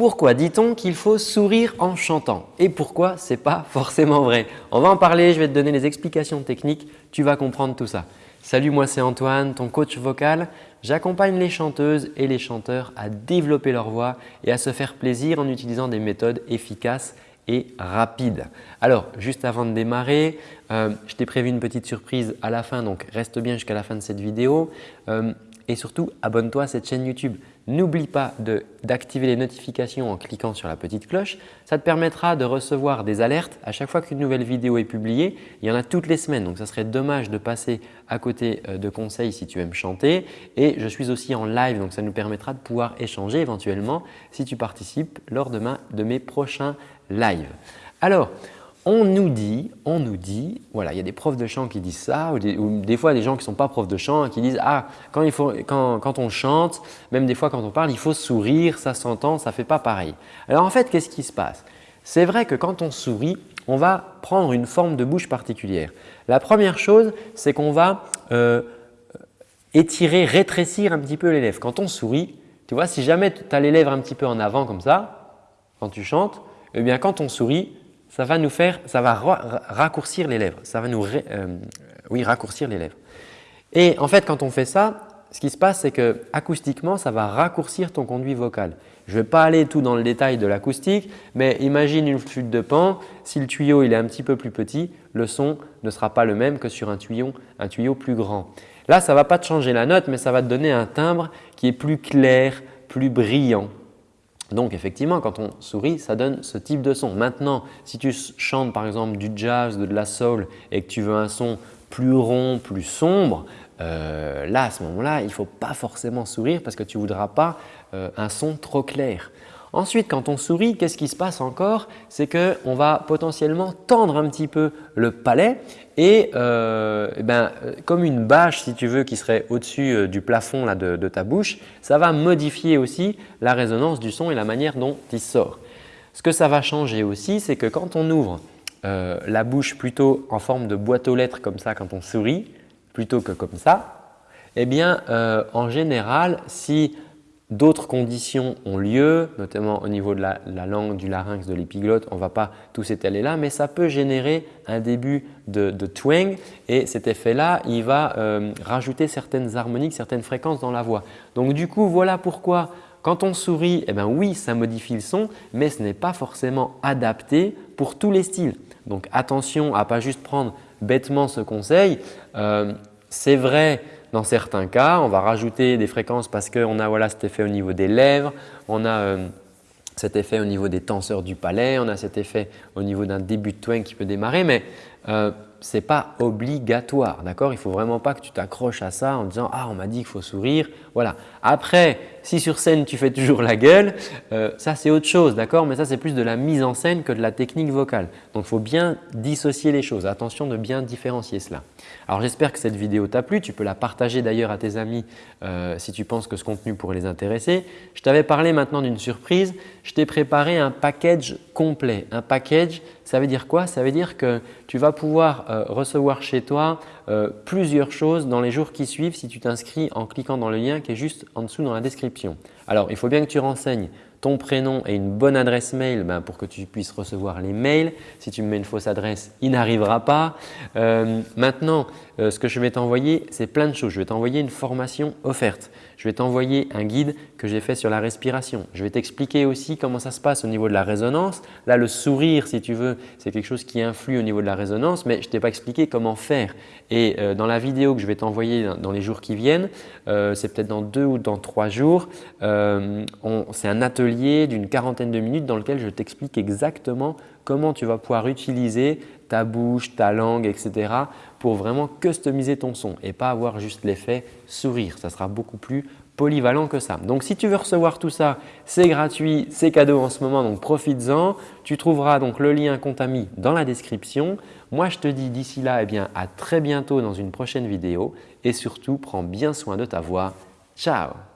Pourquoi dit-on qu'il faut sourire en chantant? Et pourquoi ce n'est pas forcément vrai? On va en parler, je vais te donner les explications techniques, tu vas comprendre tout ça. Salut, moi c'est Antoine, ton coach vocal. J'accompagne les chanteuses et les chanteurs à développer leur voix et à se faire plaisir en utilisant des méthodes efficaces et rapides. Alors, juste avant de démarrer, euh, je t'ai prévu une petite surprise à la fin, donc reste bien jusqu'à la fin de cette vidéo. Euh, et surtout, abonne-toi à cette chaîne YouTube. N'oublie pas d'activer les notifications en cliquant sur la petite cloche. Ça te permettra de recevoir des alertes à chaque fois qu'une nouvelle vidéo est publiée. Il y en a toutes les semaines, donc ça serait dommage de passer à côté euh, de conseils si tu aimes chanter. Et je suis aussi en live, donc ça nous permettra de pouvoir échanger éventuellement si tu participes lors de, de mes prochains lives. Alors, on nous dit, on nous dit, voilà, il y a des profs de chant qui disent ça, ou des, fois des gens qui ne sont pas profs de chant qui disent « Ah, quand, il faut, quand, on chante, même des fois quand on parle, il faut sourire, ça s'entend, ça ne fait pas pareil. » Alors en fait, qu'est-ce qui se passe? C'est vrai que quand on sourit, on va prendre une forme de bouche particulière. La première chose, c'est qu'on va euh, étirer, rétrécir un petit peu les lèvres. Quand on sourit, tu vois, si jamais tu as les lèvres un petit peu en avant comme ça, quand tu chantes, eh bien quand on sourit, ça va nous faire, ça va raccourcir les lèvres. Ça va nous, euh, raccourcir les lèvres. Et en fait, quand on fait ça, ce qui se passe, c'est que acoustiquement, ça va raccourcir ton conduit vocal. Je ne vais pas aller tout dans le détail de l'acoustique, mais imagine une flûte de pan. Si le tuyau est un petit peu plus petit, le son ne sera pas le même que sur un tuyau, un tuyau plus grand. Là, ça ne va pas te changer la note, mais ça va te donner un timbre qui est plus clair, plus brillant. Donc effectivement, quand on sourit, ça donne ce type de son. Maintenant, si tu chantes par exemple du jazz, de la soul et que tu veux un son plus rond, plus sombre, euh, là à ce moment-là, il ne faut pas forcément sourire parce que tu ne voudras pas euh, un son trop clair. Ensuite, quand on sourit, qu'est-ce qui se passe encore? C'est qu'on va potentiellement tendre un petit peu le palais et, euh, eh ben, comme une bâche si tu veux qui serait au-dessus euh, du plafond de, ta bouche, ça va modifier aussi la résonance du son et la manière dont il sort. Ce que ça va changer aussi, c'est que quand on ouvre euh, la bouche plutôt en forme de boîte aux lettres comme ça quand on sourit, plutôt que comme ça, eh bien en général, si D'autres conditions ont lieu, notamment au niveau de la, langue, du larynx, de l'épiglotte. On ne va pas tous étaler là, mais ça peut générer un début de, twang et cet effet-là, il va euh, rajouter certaines harmoniques, certaines fréquences dans la voix. Donc du coup, voilà pourquoi quand on sourit, eh bien oui, ça modifie le son, mais ce n'est pas forcément adapté pour tous les styles. Donc attention à ne pas juste prendre bêtement ce conseil. Euh, c'est vrai dans certains cas, on va rajouter des fréquences parce qu'on a voilà, cet effet au niveau des lèvres, on a euh, cet effet au niveau des tenseurs du palais, on a cet effet au niveau d'un début de twang qui peut démarrer, mais euh, ce n'est pas obligatoire. d'accord? Il faut vraiment pas que tu t'accroches à ça en disant « Ah, on m'a dit qu'il faut sourire. » Voilà. Après, si sur scène tu fais toujours la gueule, euh, ça c'est autre chose, d'accord? Mais ça c'est plus de la mise en scène que de la technique vocale. Donc il faut bien dissocier les choses. Attention de bien différencier cela. Alors j'espère que cette vidéo t'a plu. Tu peux la partager d'ailleurs à tes amis euh, si tu penses que ce contenu pourrait les intéresser. Je t'avais parlé maintenant d'une surprise. Je t'ai préparé un package complet. Un package, ça veut dire quoi? Ça veut dire que tu vas pouvoir euh, recevoir chez toi euh, plusieurs choses dans les jours qui suivent si tu t'inscris en cliquant dans le lien qui est juste en dessous dans la description. Alors, il faut bien que tu renseignes ton prénom et une bonne adresse mail ben, pour que tu puisses recevoir les mails. Si tu me mets une fausse adresse, il n'arrivera pas. Euh, maintenant, ce que je vais t'envoyer, c'est plein de choses. Je vais t'envoyer une formation offerte. Je vais t'envoyer un guide que j'ai fait sur la respiration. Je vais t'expliquer aussi comment ça se passe au niveau de la résonance. Là, le sourire, si tu veux, c'est quelque chose qui influe au niveau de la résonance, mais je ne t'ai pas expliqué comment faire. Et euh, dans la vidéo que je vais t'envoyer dans, les jours qui viennent, euh, c'est peut-être dans deux ou dans trois jours, euh, c'est un atelier d'une quarantaine de minutes dans lequel je t'explique exactement comment tu vas pouvoir utiliser ta bouche, ta langue, etc. pour vraiment customiser ton son et pas avoir juste l'effet sourire. Ça sera beaucoup plus polyvalent que ça. Donc si tu veux recevoir tout ça, c'est gratuit, c'est cadeau en ce moment, donc profites-en. Tu trouveras donc le lien Contami dans la description. Moi, je te dis d'ici là, eh bien, à très bientôt dans une prochaine vidéo et surtout, prends bien soin de ta voix. Ciao